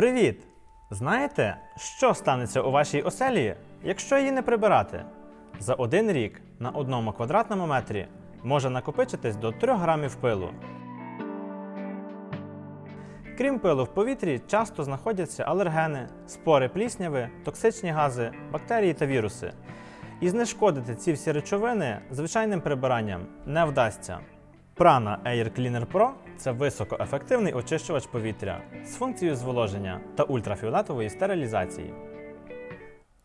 Привіт! Знаєте, що станеться у вашій оселі, якщо її не прибирати? За один рік на одному квадратному метрі може накопичитись до 3 грамів пилу. Крім пилу в повітрі, часто знаходяться алергени, спори плісняви, токсичні гази, бактерії та віруси. І знешкодити ці всі речовини звичайним прибиранням не вдасться. Prana Air Cleaner Pro це високоефективний очищувач повітря з функцією зволоження та ультрафіолетової стерилізації.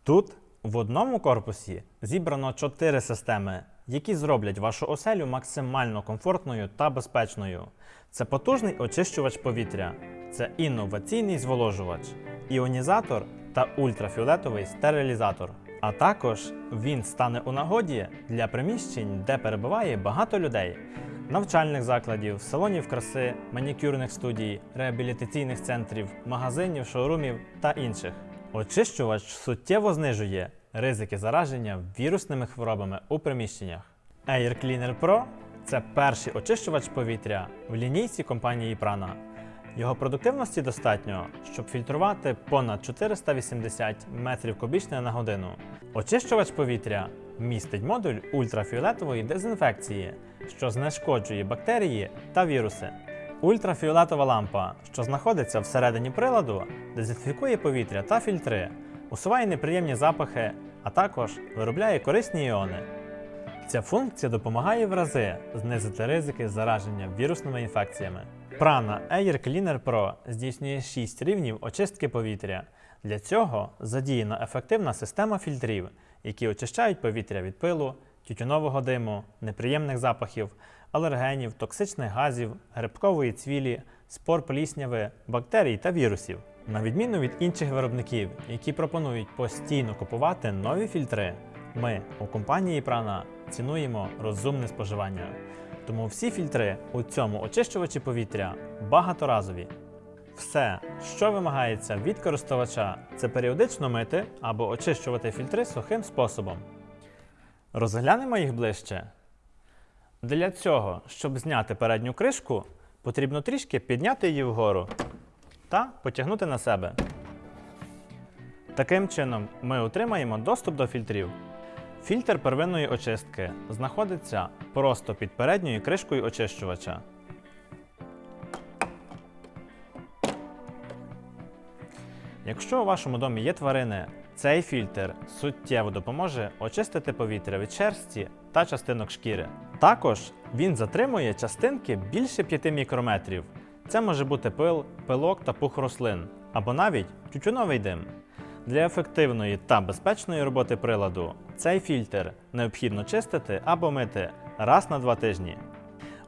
Тут в одному корпусі зібрано 4 системи, які зроблять вашу оселю максимально комфортною та безпечною. Це потужний очищувач повітря, це інноваційний зволожувач, іонізатор та ультрафіолетовий стерилізатор. А також він стане у нагоді для приміщень, де перебуває багато людей, навчальних закладів, салонів краси, манікюрних студій, реабілітаційних центрів, магазинів, шоурумів та інших. Очищувач суттєво знижує ризики зараження вірусними хворобами у приміщеннях. Air Cleaner Pro це перший очищувач повітря в лінійці компанії Prana. Його продуктивності достатньо, щоб фільтрувати понад 480 метрів кубічних на годину. Очищувач повітря містить модуль ультрафіолетової дезінфекції, що знешкоджує бактерії та віруси. Ультрафіолетова лампа, що знаходиться всередині приладу, дезінфікує повітря та фільтри, усуває неприємні запахи, а також виробляє корисні іони. Ця функція допомагає в рази знизити ризики зараження вірусними інфекціями. Prana Air Cleaner Pro здійснює 6 рівнів очистки повітря. Для цього задіяна ефективна система фільтрів, які очищають повітря від пилу, тютюнового диму, неприємних запахів, алергенів, токсичних газів, грибкової цвілі, спор плісняви, бактерій та вірусів. На відміну від інших виробників, які пропонують постійно купувати нові фільтри, ми у компанії Prana цінуємо розумне споживання. Тому всі фільтри у цьому очищувачі повітря багаторазові. Все, що вимагається від користувача, це періодично мити або очищувати фільтри сухим способом. Розглянемо їх ближче. Для цього, щоб зняти передню кришку, потрібно трішки підняти її вгору та потягнути на себе. Таким чином, ми отримаємо доступ до фільтрів. Фільтр первинної очистки знаходиться просто під передньою кришкою очищувача. Якщо у вашому домі є тварини, цей фільтр суттєво допоможе очистити повітря від шерсті та частинок шкіри. Також він затримує частинки більше 5 мікрометрів. Це може бути пил, пилок та пух рослин, або навіть тютюновий дим. Для ефективної та безпечної роботи приладу цей фільтр необхідно чистити або мити раз на два тижні.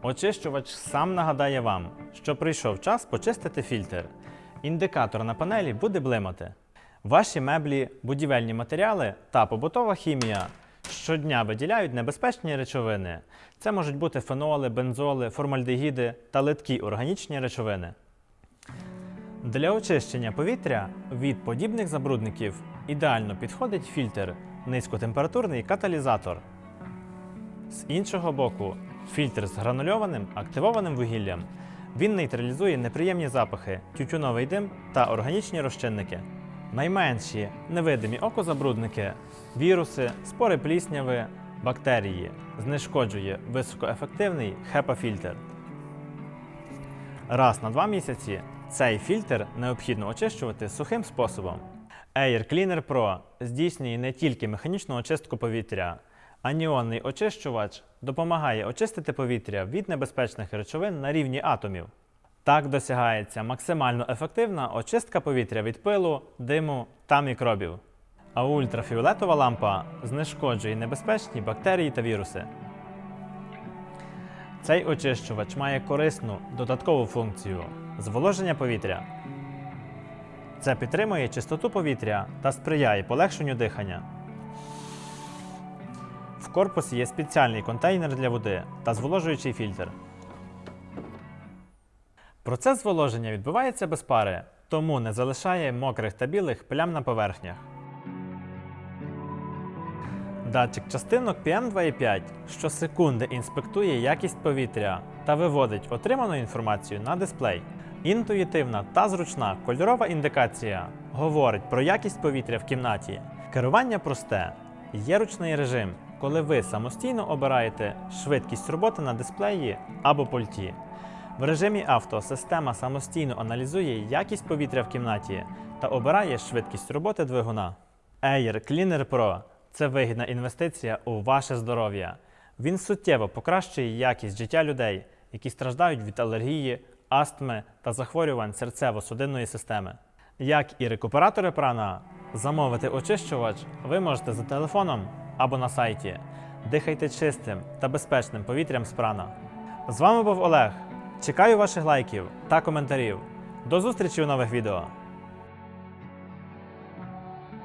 Очищувач сам нагадає вам, що прийшов час почистити фільтр. Індикатор на панелі буде блимати. Ваші меблі, будівельні матеріали та побутова хімія щодня виділяють небезпечні речовини. Це можуть бути феноли, бензоли, формальдегіди та литкі органічні речовини. Для очищення повітря від подібних забрудників ідеально підходить фільтр низькотемпературний каталізатор. З іншого боку, фільтр з гранульованим активованим вугіллям. Він нейтралізує неприємні запахи, тютюновий дим та органічні розчинники. Найменші невидимі окозабрудники, віруси, спори плісняви, бактерії знешкоджує високоефективний HEPA-фільтр. Раз на два місяці цей фільтр необхідно очищувати сухим способом. Air Cleaner Pro здійснює не тільки механічну очистку повітря, аніонний очищувач допомагає очистити повітря від небезпечних речовин на рівні атомів. Так досягається максимально ефективна очистка повітря від пилу, диму та мікробів. А ультрафіолетова лампа знешкоджує небезпечні бактерії та віруси. Цей очищувач має корисну додаткову функцію зволоження повітря. Це підтримує чистоту повітря та сприяє полегшенню дихання. В корпусі є спеціальний контейнер для води та зволожуючий фільтр. Процес зволоження відбувається без пари, тому не залишає мокрих та білих плям на поверхнях. Датчик частинок PM2,5 щосекунди інспектує якість повітря та виводить отриману інформацію на дисплей. Інтуїтивна та зручна кольорова індикація говорить про якість повітря в кімнаті. Керування просте. Є ручний режим, коли ви самостійно обираєте швидкість роботи на дисплеї або пульті. В режимі авто система самостійно аналізує якість повітря в кімнаті та обирає швидкість роботи двигуна. Air Cleaner Pro це вигідна інвестиція у ваше здоров'я. Він суттєво покращує якість життя людей, які страждають від алергії, астми та захворювань серцево-судинної системи. Як і рекуператори прана, замовити очищувач ви можете за телефоном або на сайті. Дихайте чистим та безпечним повітрям з прана. З вами був Олег. Чекаю ваших лайків та коментарів. До зустрічі у нових відео.